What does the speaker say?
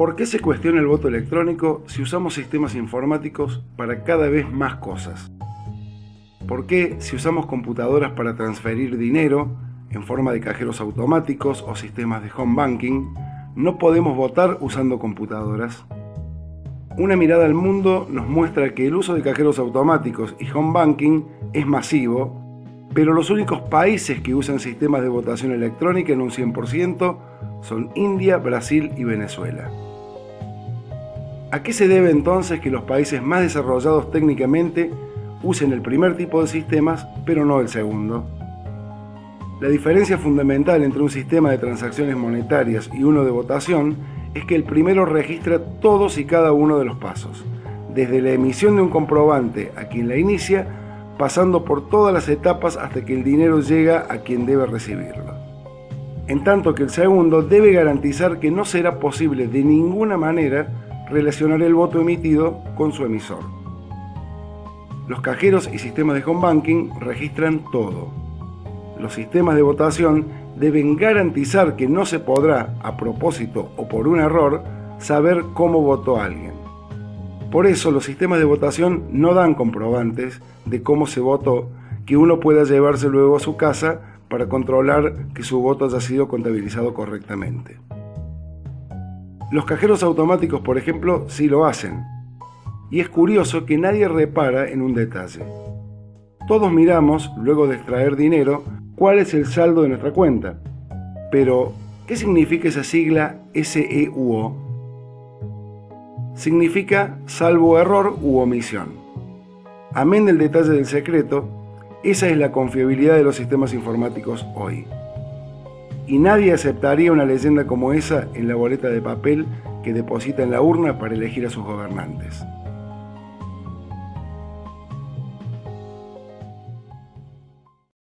¿Por qué se cuestiona el voto electrónico si usamos sistemas informáticos para cada vez más cosas? ¿Por qué si usamos computadoras para transferir dinero en forma de cajeros automáticos o sistemas de home banking, no podemos votar usando computadoras? Una mirada al mundo nos muestra que el uso de cajeros automáticos y home banking es masivo, pero los únicos países que usan sistemas de votación electrónica en un 100% son India, Brasil y Venezuela. ¿A qué se debe entonces que los países más desarrollados técnicamente usen el primer tipo de sistemas, pero no el segundo? La diferencia fundamental entre un sistema de transacciones monetarias y uno de votación es que el primero registra todos y cada uno de los pasos, desde la emisión de un comprobante a quien la inicia, pasando por todas las etapas hasta que el dinero llega a quien debe recibirlo. En tanto que el segundo debe garantizar que no será posible de ninguna manera relacionar el voto emitido con su emisor. Los cajeros y sistemas de home banking registran todo. Los sistemas de votación deben garantizar que no se podrá, a propósito o por un error, saber cómo votó alguien. Por eso los sistemas de votación no dan comprobantes de cómo se votó que uno pueda llevarse luego a su casa para controlar que su voto haya sido contabilizado correctamente. Los cajeros automáticos, por ejemplo, sí lo hacen. Y es curioso que nadie repara en un detalle. Todos miramos, luego de extraer dinero, cuál es el saldo de nuestra cuenta. Pero, ¿qué significa esa sigla SEUO? Significa salvo error u omisión. Amén del detalle del secreto, esa es la confiabilidad de los sistemas informáticos hoy y nadie aceptaría una leyenda como esa en la boleta de papel que deposita en la urna para elegir a sus gobernantes.